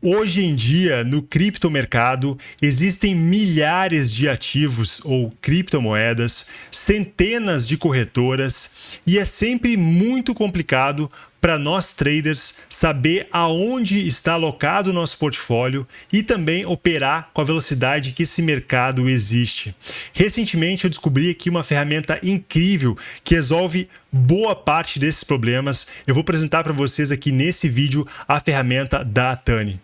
Hoje em dia, no criptomercado, existem milhares de ativos ou criptomoedas, centenas de corretoras e é sempre muito complicado para nós traders saber aonde está alocado o nosso portfólio e também operar com a velocidade que esse mercado existe. Recentemente eu descobri aqui uma ferramenta incrível que resolve boa parte desses problemas. Eu vou apresentar para vocês aqui nesse vídeo a ferramenta da Tani.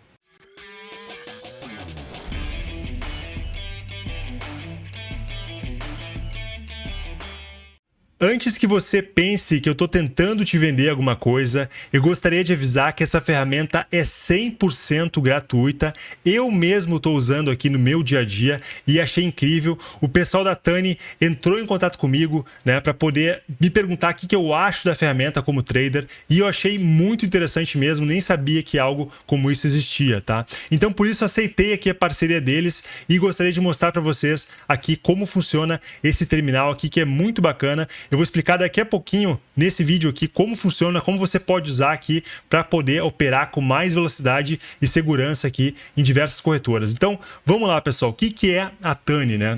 Antes que você pense que eu estou tentando te vender alguma coisa, eu gostaria de avisar que essa ferramenta é 100% gratuita. Eu mesmo estou usando aqui no meu dia a dia e achei incrível. O pessoal da Tani entrou em contato comigo né, para poder me perguntar o que, que eu acho da ferramenta como trader e eu achei muito interessante mesmo, nem sabia que algo como isso existia, tá? Então por isso aceitei aqui a parceria deles e gostaria de mostrar para vocês aqui como funciona esse terminal aqui que é muito bacana vou explicar daqui a pouquinho nesse vídeo aqui como funciona, como você pode usar aqui para poder operar com mais velocidade e segurança aqui em diversas corretoras. Então, vamos lá, pessoal. O que, que é a Tani, né?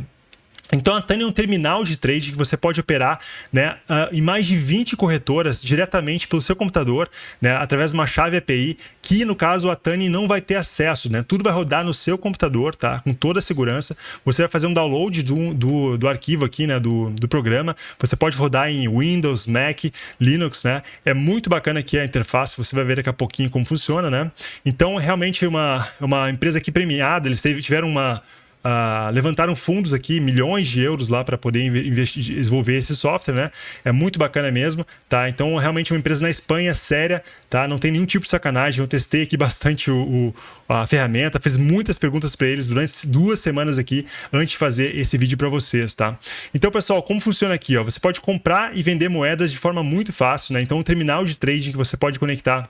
Então a Tani é um terminal de trade que você pode operar né, uh, em mais de 20 corretoras diretamente pelo seu computador, né, através de uma chave API, que no caso a Tani não vai ter acesso, né? Tudo vai rodar no seu computador, tá? Com toda a segurança. Você vai fazer um download do, do, do arquivo aqui, né? Do, do programa. Você pode rodar em Windows, Mac, Linux, né? É muito bacana aqui a interface, você vai ver daqui a pouquinho como funciona, né? Então, realmente uma, uma empresa aqui premiada, eles tiveram uma Uh, levantaram fundos aqui, milhões de euros lá para poder investir, desenvolver esse software, né? É muito bacana mesmo, tá? Então, realmente uma empresa na Espanha séria, tá? Não tem nenhum tipo de sacanagem. Eu testei aqui bastante o, o a ferramenta, fiz muitas perguntas para eles durante duas semanas aqui antes de fazer esse vídeo para vocês, tá? Então, pessoal, como funciona aqui? Ó? Você pode comprar e vender moedas de forma muito fácil, né? Então, um terminal de trading que você pode conectar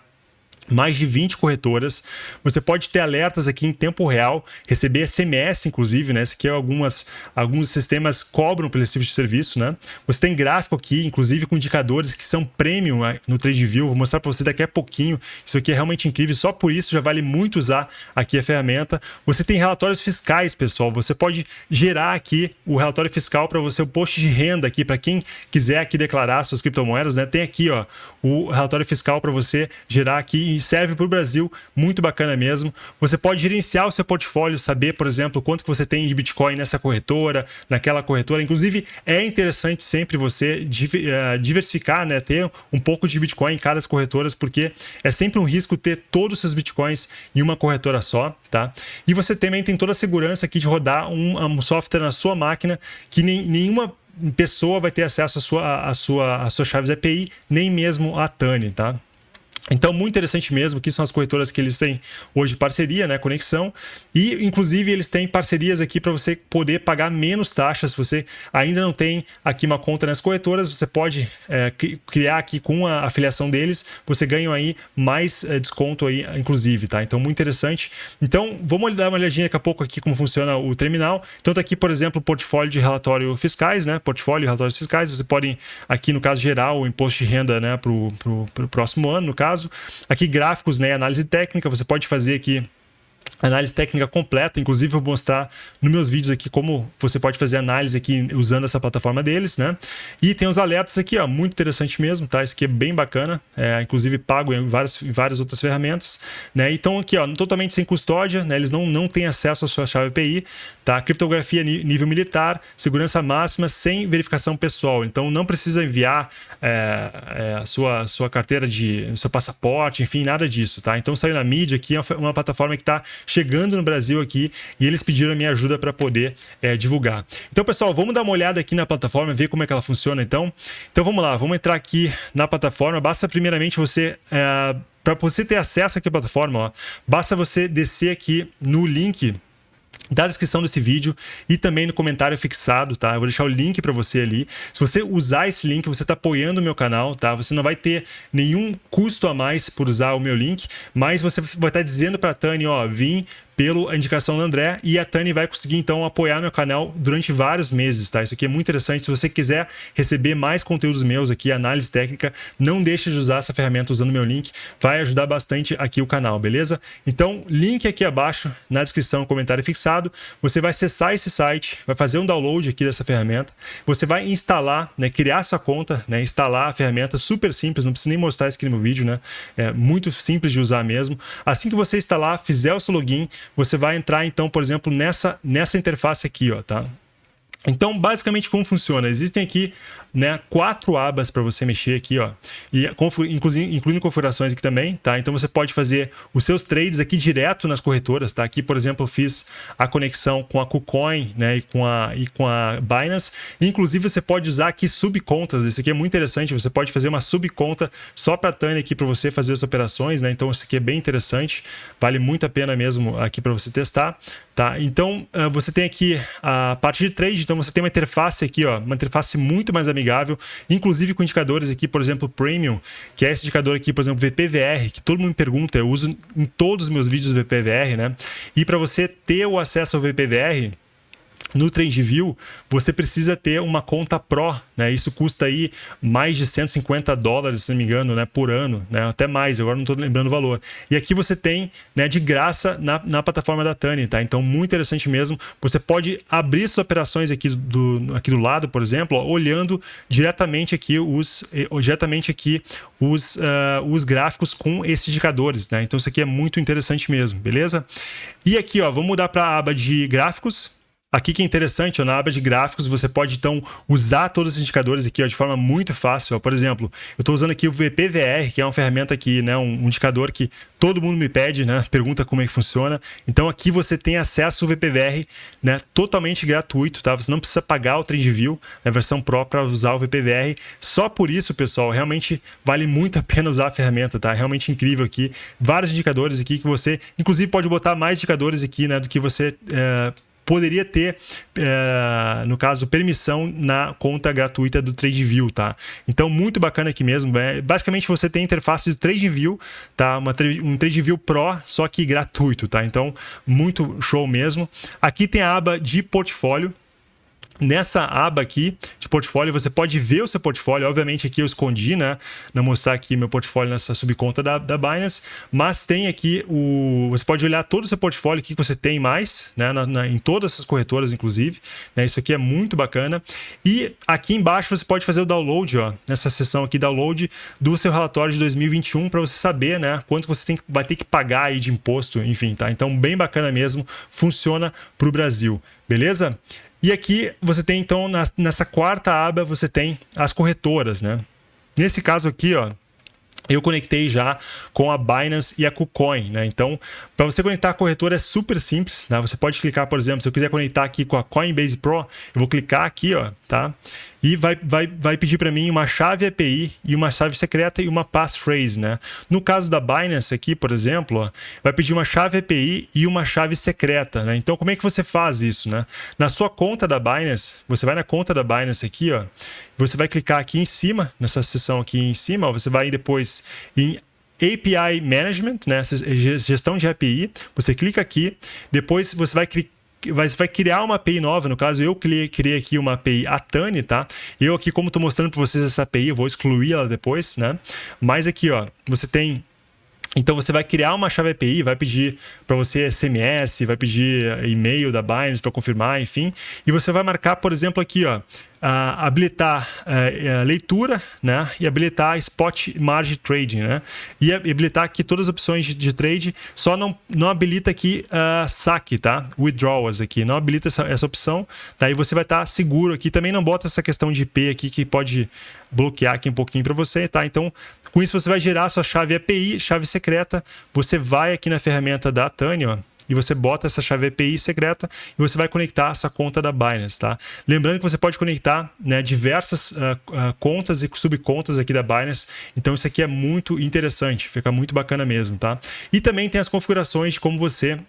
mais de 20 corretoras. Você pode ter alertas aqui em tempo real, receber SMS, inclusive, né? Esse aqui é algumas, alguns sistemas cobram pelo tipo de serviço, né? Você tem gráfico aqui, inclusive com indicadores que são premium né, no TradeView. Vou mostrar para você daqui a pouquinho. Isso aqui é realmente incrível. Só por isso já vale muito usar aqui a ferramenta. Você tem relatórios fiscais, pessoal. Você pode gerar aqui o relatório fiscal para você, o post de renda aqui, para quem quiser aqui declarar suas criptomoedas, né? Tem aqui, ó, o relatório fiscal para você gerar aqui serve para o Brasil, muito bacana mesmo. Você pode gerenciar o seu portfólio, saber, por exemplo, quanto que você tem de Bitcoin nessa corretora, naquela corretora. Inclusive, é interessante sempre você eh, diversificar, né? ter um pouco de Bitcoin em cada corretoras, porque é sempre um risco ter todos os seus Bitcoins em uma corretora só, tá? E você também tem toda a segurança aqui de rodar um, um software na sua máquina que nem, nenhuma pessoa vai ter acesso à sua, à sua, às suas chaves API, nem mesmo a Tani, tá? Então, muito interessante mesmo, que são as corretoras que eles têm hoje parceria, né, conexão, e inclusive eles têm parcerias aqui para você poder pagar menos taxas. Se você ainda não tem aqui uma conta nas corretoras, você pode é, criar aqui com a afiliação deles, você ganha aí mais é, desconto aí, inclusive, tá? Então, muito interessante. Então, vamos dar uma olhadinha daqui a pouco aqui como funciona o terminal. Então, tá aqui, por exemplo, portfólio de relatório fiscais, né? Portfólio de relatórios fiscais. Você pode, aqui no caso, gerar o imposto de renda, né, para o próximo ano, no caso caso. Aqui gráficos, né, análise técnica, você pode fazer aqui análise técnica completa, inclusive vou mostrar nos meus vídeos aqui como você pode fazer análise aqui usando essa plataforma deles, né? E tem os alertas aqui, ó, muito interessante mesmo, tá? Isso aqui é bem bacana, é, inclusive pago em várias, várias outras ferramentas, né? Então aqui, ó, totalmente sem custódia, né? Eles não, não têm acesso à sua chave API, tá? Criptografia nível militar, segurança máxima sem verificação pessoal, então não precisa enviar é, é, a sua, sua carteira de, seu passaporte, enfim, nada disso, tá? Então saiu na mídia aqui, é uma plataforma que está chegando no Brasil aqui e eles pediram a minha ajuda para poder é, divulgar. Então, pessoal, vamos dar uma olhada aqui na plataforma, ver como é que ela funciona então. Então, vamos lá, vamos entrar aqui na plataforma. Basta primeiramente você... É, para você ter acesso aqui à plataforma, ó, basta você descer aqui no link da descrição desse vídeo e também no comentário fixado, tá? Eu vou deixar o link para você ali. Se você usar esse link, você está apoiando o meu canal, tá? Você não vai ter nenhum custo a mais por usar o meu link, mas você vai estar tá dizendo para a Tani, ó, vim pela indicação do André e a Tani vai conseguir então apoiar meu canal durante vários meses, tá? Isso aqui é muito interessante. Se você quiser receber mais conteúdos meus aqui, análise técnica, não deixe de usar essa ferramenta usando meu link, vai ajudar bastante aqui o canal, beleza? Então, link aqui abaixo na descrição, comentário fixado. Você vai acessar esse site, vai fazer um download aqui dessa ferramenta, você vai instalar, né, criar sua conta, né, instalar a ferramenta, super simples, não preciso nem mostrar isso aqui no meu vídeo, né? É muito simples de usar mesmo. Assim que você instalar, fizer o seu login, você vai entrar então, por exemplo, nessa nessa interface aqui, ó, tá? Então, basicamente, como funciona? Existem aqui né, quatro abas para você mexer aqui, ó, e incluindo configurações aqui também, tá? Então você pode fazer os seus trades aqui direto nas corretoras, tá? Aqui, por exemplo, eu fiz a conexão com a KuCoin, né, e com a e com a Binance. Inclusive você pode usar aqui subcontas. Isso aqui é muito interessante. Você pode fazer uma subconta só para Tânia aqui para você fazer as operações, né? Então isso aqui é bem interessante. Vale muito a pena mesmo aqui para você testar, tá? Então ah, você tem aqui a parte de trade. Então você tem uma interface aqui, ó, uma interface muito mais amigável inclusive com indicadores aqui, por exemplo, Premium, que é esse indicador aqui, por exemplo, VPVR, que todo mundo me pergunta, eu uso em todos os meus vídeos VPVR, né? E para você ter o acesso ao VPVR, no TrendView, você precisa ter uma conta Pro, né? Isso custa aí mais de 150 dólares, se não me engano, né? Por ano, né? Até mais, agora não estou lembrando o valor. E aqui você tem, né? De graça na, na plataforma da Tani, tá? Então, muito interessante mesmo. Você pode abrir suas operações aqui do, aqui do lado, por exemplo, ó, olhando diretamente aqui os, eh, diretamente aqui os, uh, os gráficos com esses indicadores, né? Então, isso aqui é muito interessante mesmo, beleza? E aqui, ó, vamos mudar para a aba de gráficos. Aqui que é interessante, ó, na aba de gráficos, você pode então usar todos os indicadores aqui ó, de forma muito fácil. Ó. Por exemplo, eu estou usando aqui o VPVR, que é uma ferramenta aqui, né, um, indicador que todo mundo me pede, né, pergunta como é que funciona. Então aqui você tem acesso ao VPVR né, totalmente gratuito, tá? Você não precisa pagar o TrendView, a versão Pro, para usar o VPVR. Só por isso, pessoal, realmente vale muito a pena usar a ferramenta, tá? Realmente incrível aqui. Vários indicadores aqui que você, inclusive, pode botar mais indicadores aqui, né, do que você é, poderia ter, é, no caso, permissão na conta gratuita do TradeView, tá? Então, muito bacana aqui mesmo. É, basicamente, você tem a interface do TradeView, tá? Uma, um TradeView Pro, só que gratuito, tá? Então, muito show mesmo. Aqui tem a aba de portfólio, Nessa aba aqui de portfólio, você pode ver o seu portfólio. Obviamente, aqui eu escondi, né? Não mostrar aqui meu portfólio nessa subconta da, da Binance. Mas tem aqui o. Você pode olhar todo o seu portfólio, que você tem mais, né? Na, na, em todas essas corretoras, inclusive. Né? Isso aqui é muito bacana. E aqui embaixo você pode fazer o download, ó, nessa seção aqui, download do seu relatório de 2021, para você saber, né? Quanto você tem, vai ter que pagar aí de imposto, enfim, tá? Então, bem bacana mesmo. Funciona para o Brasil. Beleza? E aqui você tem, então, na, nessa quarta aba, você tem as corretoras, né? Nesse caso aqui, ó, eu conectei já com a Binance e a KuCoin, né? Então, para você conectar a corretora é super simples, né? Você pode clicar, por exemplo, se eu quiser conectar aqui com a Coinbase Pro, eu vou clicar aqui, ó, tá? E vai, vai, vai pedir para mim uma chave API e uma chave secreta e uma passphrase, né? No caso da Binance aqui, por exemplo, vai pedir uma chave API e uma chave secreta, né? Então, como é que você faz isso, né? Na sua conta da Binance, você vai na conta da Binance aqui, ó, você vai clicar aqui em cima, nessa seção aqui em cima, você vai depois em API Management, né, gestão de API, você clica aqui, depois você vai clicar vai, vai criar uma API nova, no caso eu criei, criei aqui uma API Atani, tá? Eu aqui, como estou mostrando para vocês essa API, eu vou excluir ela depois, né? Mas aqui, ó, você tem então você vai criar uma chave API, vai pedir para você SMS, vai pedir e-mail da Binance para confirmar, enfim, e você vai marcar, por exemplo, aqui, ó, uh, habilitar uh, leitura né, e habilitar spot margin trading. Né, e habilitar aqui todas as opções de, de trade, só não, não habilita aqui uh, saque, tá? Withdrawals aqui, não habilita essa, essa opção. Daí você vai estar tá seguro aqui. Também não bota essa questão de IP aqui que pode bloquear aqui um pouquinho para você, tá? Então, com isso você vai gerar sua chave API, chave secreta. Você vai aqui na ferramenta da Tânia, ó, e você bota essa chave API secreta e você vai conectar essa conta da Binance, tá? Lembrando que você pode conectar né, diversas uh, uh, contas e subcontas aqui da Binance, então isso aqui é muito interessante, fica muito bacana mesmo, tá? E também tem as configurações de como você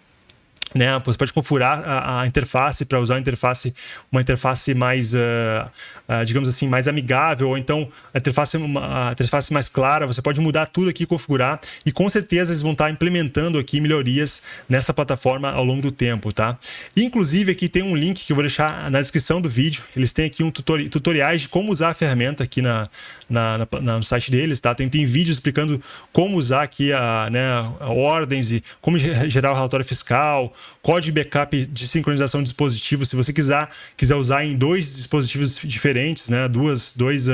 né? Pode configurar a, a interface para usar uma interface, uma interface mais, uh, uh, digamos assim, mais amigável, ou então a interface, uma, a interface mais clara. Você pode mudar tudo aqui, configurar, e com certeza eles vão estar implementando aqui melhorias nessa plataforma ao longo do tempo, tá? Inclusive aqui tem um link que eu vou deixar na descrição do vídeo. Eles têm aqui um tutori tutoriais de como usar a ferramenta aqui na, na, na, no site deles, tá? Tem, tem vídeos explicando como usar aqui a, né, a ordens e como gerar o relatório fiscal, código backup de sincronização de dispositivos. Se você quiser, quiser usar em dois dispositivos diferentes, né, duas, dois uh,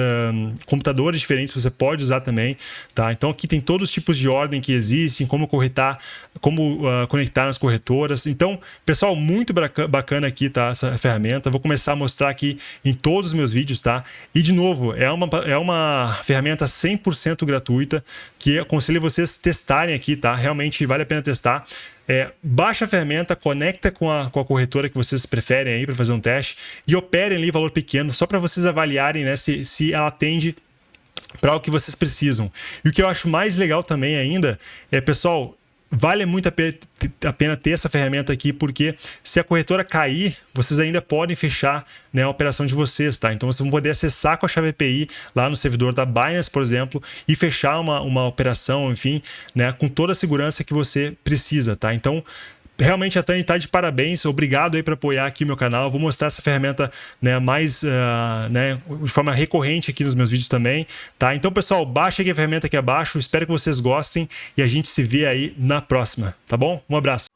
computadores diferentes, você pode usar também. Tá? Então aqui tem todos os tipos de ordem que existem, como corretar, como uh, conectar nas corretoras. Então, pessoal, muito bacana aqui tá, essa ferramenta. Vou começar a mostrar aqui em todos os meus vídeos. Tá? E, de novo, é uma, é uma ferramenta 100% gratuita que aconselho vocês testarem aqui. Tá? Realmente vale a pena testar. É, baixa a ferramenta, conecta com a, com a corretora que vocês preferem aí para fazer um teste e operem ali valor pequeno, só para vocês avaliarem né, se, se ela atende para o que vocês precisam. E o que eu acho mais legal também ainda é, pessoal, vale muito a pena ter essa ferramenta aqui, porque se a corretora cair, vocês ainda podem fechar né, a operação de vocês, tá? Então vocês vão poder acessar com a chave API lá no servidor da Binance, por exemplo, e fechar uma, uma operação, enfim, né, com toda a segurança que você precisa, tá? Então, realmente a Tani está de parabéns. Obrigado aí para apoiar aqui meu canal. vou mostrar essa ferramenta né, mais uh, né, de forma recorrente aqui nos meus vídeos também. Tá? Então, pessoal, baixa aqui a ferramenta aqui abaixo. Espero que vocês gostem e a gente se vê aí na próxima. Tá bom? Um abraço.